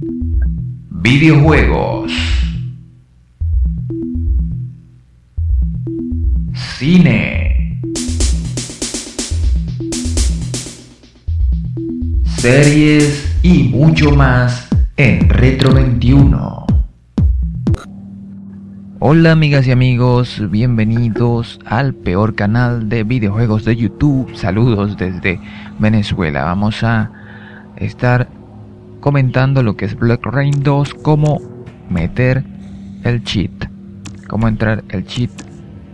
Videojuegos. Cine. Series y mucho más en Retro 21. Hola amigas y amigos, bienvenidos al peor canal de videojuegos de YouTube. Saludos desde Venezuela. Vamos a estar comentando lo que es Black Rain 2, cómo meter el cheat, cómo entrar el cheat,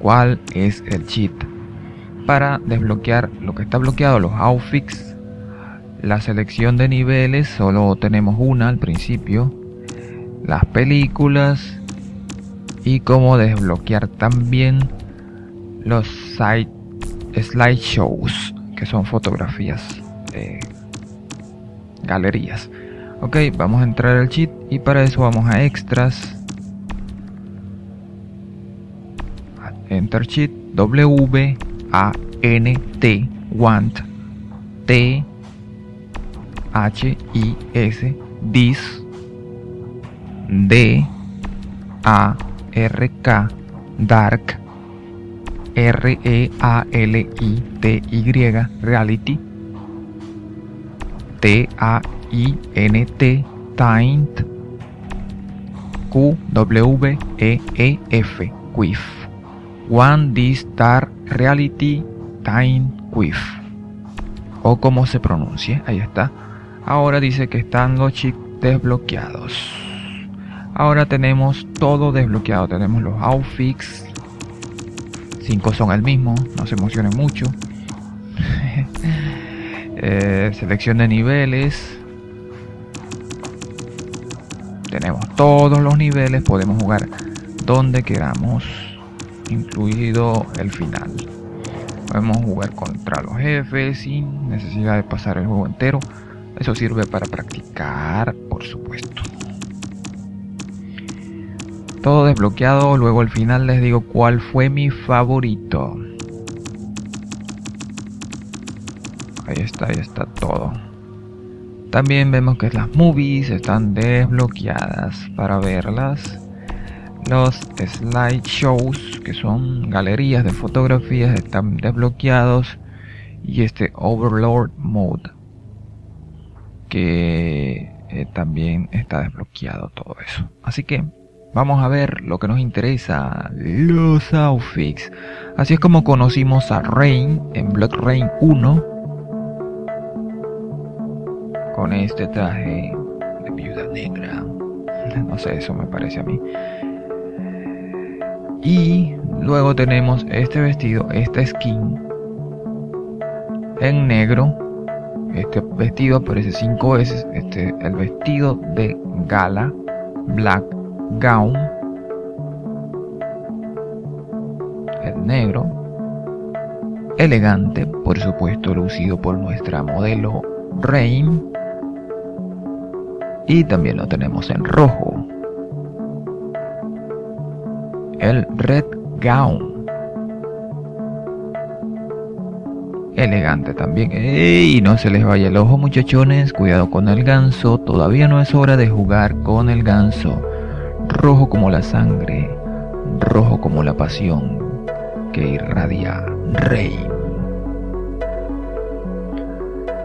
cuál es el cheat para desbloquear lo que está bloqueado, los outfits la selección de niveles, solo tenemos una al principio. Las películas. Y cómo desbloquear también los site slideshows, que son fotografías, galerías. Ok, vamos a entrar al cheat y para eso vamos a extras. Enter cheat W A N T want T H-I-S, DIS, D-A-R-K, Dark, R-E-A-L-I-T-Y, Reality, T-A-I-N-T, Q-W-E-E-F, Quiff. One Dark Reality Time Quiff. O como se pronuncie, ahí está. Ahora dice que están los chips desbloqueados. Ahora tenemos todo desbloqueado. Tenemos los outfits. Cinco son el mismo. No se emocionen mucho. Eh, selección de niveles. Tenemos todos los niveles. Podemos jugar donde queramos. Incluido el final. Podemos jugar contra los jefes sin necesidad de pasar el juego entero. Eso sirve para practicar, por supuesto. Todo desbloqueado, luego al final les digo cuál fue mi favorito. Ahí está, ahí está todo. También vemos que las movies están desbloqueadas para verlas. Los slideshows, que son galerías de fotografías, están desbloqueados. Y este Overlord Mode que eh, también está desbloqueado todo eso. Así que vamos a ver lo que nos interesa, los outfits. Así es como conocimos a Rain en Black Rain 1 con este traje de viuda negra. No sé, eso me parece a mí. Y luego tenemos este vestido, esta skin en negro este vestido aparece 5 veces. Este el vestido de gala black gown. El negro. Elegante, por supuesto, lucido por nuestra modelo Rain. Y también lo tenemos en rojo. El red gown. elegante también. ¡Ey! No se les vaya el ojo muchachones, cuidado con el ganso, todavía no es hora de jugar con el ganso. Rojo como la sangre, rojo como la pasión que irradia Rey.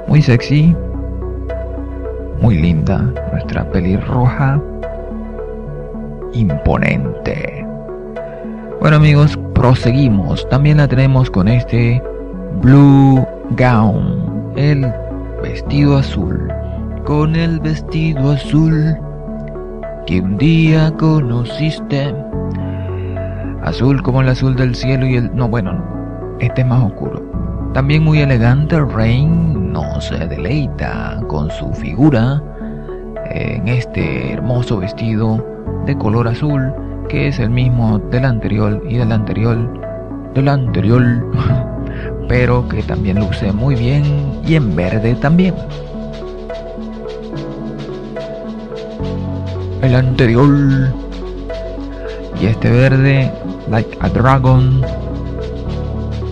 Muy sexy, muy linda, nuestra pelirroja, imponente. Bueno amigos, proseguimos. También la tenemos con este Blue Gown, el vestido azul, con el vestido azul que un día conociste. Azul como el azul del cielo y el... No, bueno, este es más oscuro. También muy elegante, Rain no se deleita con su figura en este hermoso vestido de color azul que es el mismo del anterior y del anterior, del anterior. pero que también luce muy bien y en verde también. El anterior y este verde, like a dragon,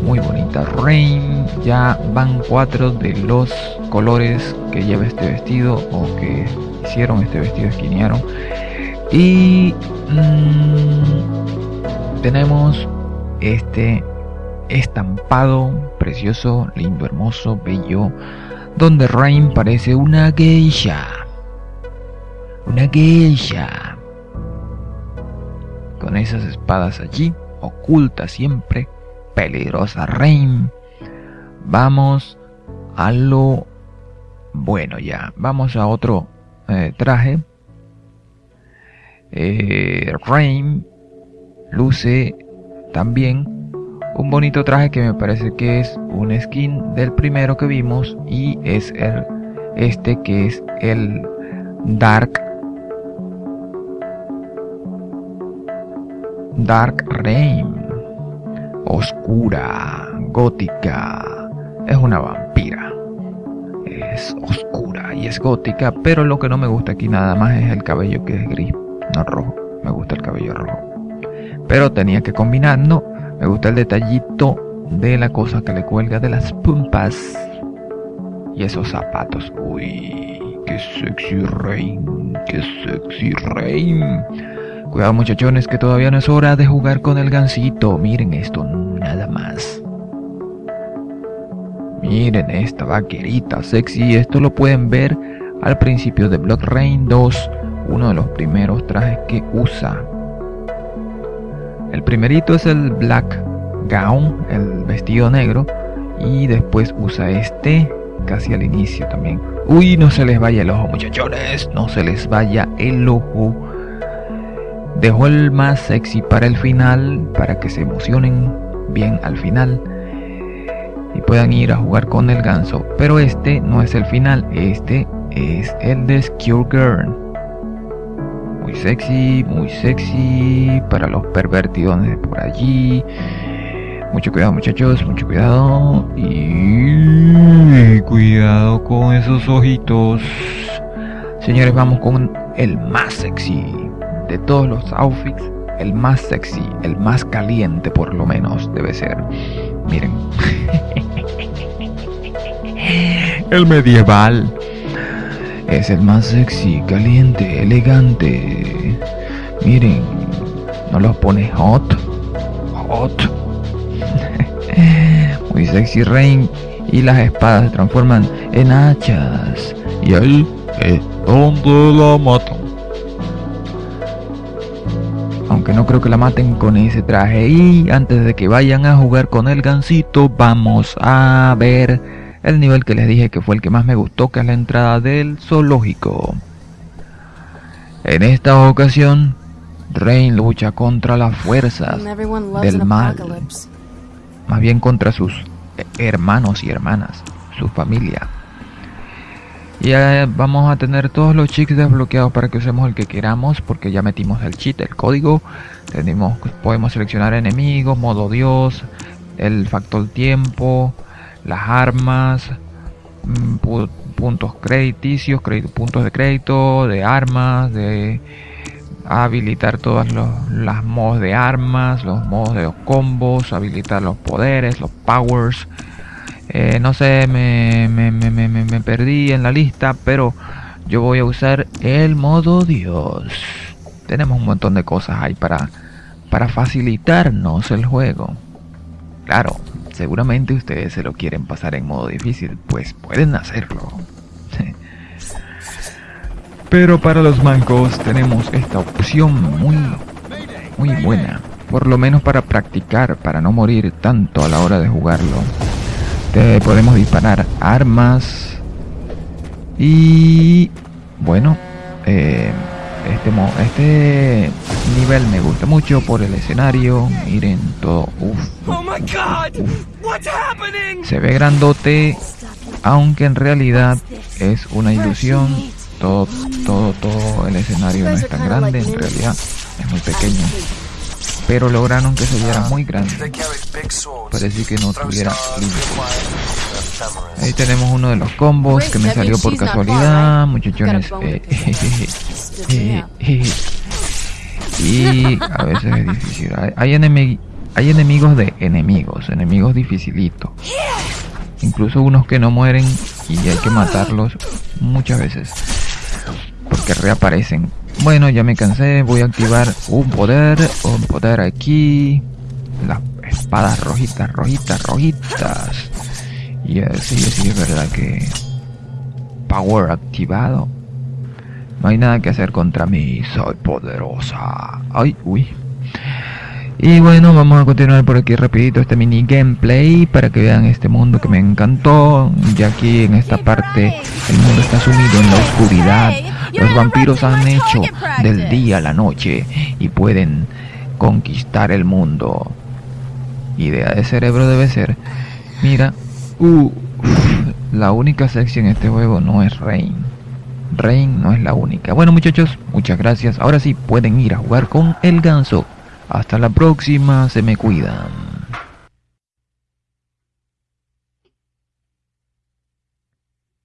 muy bonita. Rain, ya van cuatro de los colores que lleva este vestido o que hicieron este vestido, esquinearon. Y mm, tenemos este estampado precioso, lindo, hermoso, bello, donde Rain parece una geisha. Una geisha. Con esas espadas allí, oculta siempre, peligrosa Rain. Vamos a lo bueno ya. Vamos a otro eh, traje. Eh, Rain luce también un bonito traje que me parece que es un skin del primero que vimos y es el este que es el Dark Dark Rain oscura gótica es una vampira es oscura y es gótica pero lo que no me gusta aquí nada más es el cabello que es gris no rojo me gusta el cabello rojo pero tenía que combinar no me gusta el detallito de la cosa que le cuelga de las pumpas. Y esos zapatos. Uy, qué sexy Rain, qué sexy Rain. Cuidado muchachones que todavía no es hora de jugar con el gancito. Miren esto, nada más. Miren esta vaquerita sexy. Esto lo pueden ver al principio de Blood Rain 2. Uno de los primeros trajes que usa el primerito es el black gown, el vestido negro, y después usa este casi al inicio también. Uy, no se les vaya el ojo, muchachones, no se les vaya el ojo. Dejó el más sexy para el final, para que se emocionen bien al final y puedan ir a jugar con el ganso. Pero este no es el final, este es el de Skure Girl muy sexy, muy sexy para los pervertidones por allí. Mucho cuidado muchachos, mucho cuidado. Y cuidado con esos ojitos. Señores, vamos con el más sexy de todos los outfits. El más sexy, el más caliente por lo menos debe ser. Miren. el medieval. Es el más sexy, caliente, elegante. Miren, no los pone hot. Hot. Muy sexy Rain. Y las espadas se transforman en hachas. Y ahí es donde la matan. No creo que la maten con ese traje. Y antes de que vayan a jugar con el gancito, vamos a ver el nivel que les dije que fue el que más me gustó, que es la entrada del zoológico. En esta ocasión, Rain lucha contra las fuerzas del mal, más bien contra sus hermanos y hermanas, su familia. Y vamos a tener todos los cheats desbloqueados para que usemos el que queramos, porque ya metimos el cheat, el código. Tenemos, podemos seleccionar enemigos, modo dios, el factor tiempo, las armas, mm, puntos crediticios, puntos de crédito, de armas, de habilitar todas las modos de armas, los modos de los combos, habilitar los poderes, los powers. Eh, no sé, me, me, me, me, perdí en la lista, pero yo voy a usar el modo Dios. Tenemos un montón de cosas ahí para, para facilitarnos el juego. Claro, seguramente ustedes se lo quieren pasar en modo difícil, pues pueden hacerlo. Pero para los mancos tenemos esta opción muy, muy buena. Por lo menos para practicar, para no morir tanto a la hora de jugarlo. Podemos disparar armas. Y bueno, eh, este, este nivel me gusta mucho por el escenario. Miren todo. Oh Se ve grandote, aunque en realidad es una ilusión. Todo, todo, todo el escenario no es tan grande, en realidad es muy pequeño. Pero lograron que se viera muy grande. Parece que no tuviera Ahí tenemos uno de los combos que me salió por casualidad, muchachones. Eh, y a veces es difícil. Hay, hay enemigos de enemigos, enemigos dificilitos. Incluso unos que no mueren y hay que matarlos muchas veces porque reaparecen. Bueno, ya me cansé, voy a activar un poder, un poder aquí, las espadas rojitas, rojitas, rojitas. Y así, sí, es verdad que power activado. No hay nada que hacer contra mí, soy poderosa. Ay, uy. Y bueno, vamos a continuar por aquí rapidito este mini gameplay para que vean este mundo que me encantó. Ya aquí en esta parte el mundo está sumido en la oscuridad. Los vampiros han hecho del día a la noche y pueden conquistar el mundo. Idea de cerebro debe ser, mira, uh, la única sexy en este juego no es Rain. Rain no es la única. Bueno muchachos, muchas gracias. Ahora sí pueden ir a jugar con el ganso. Hasta la próxima, se me cuidan.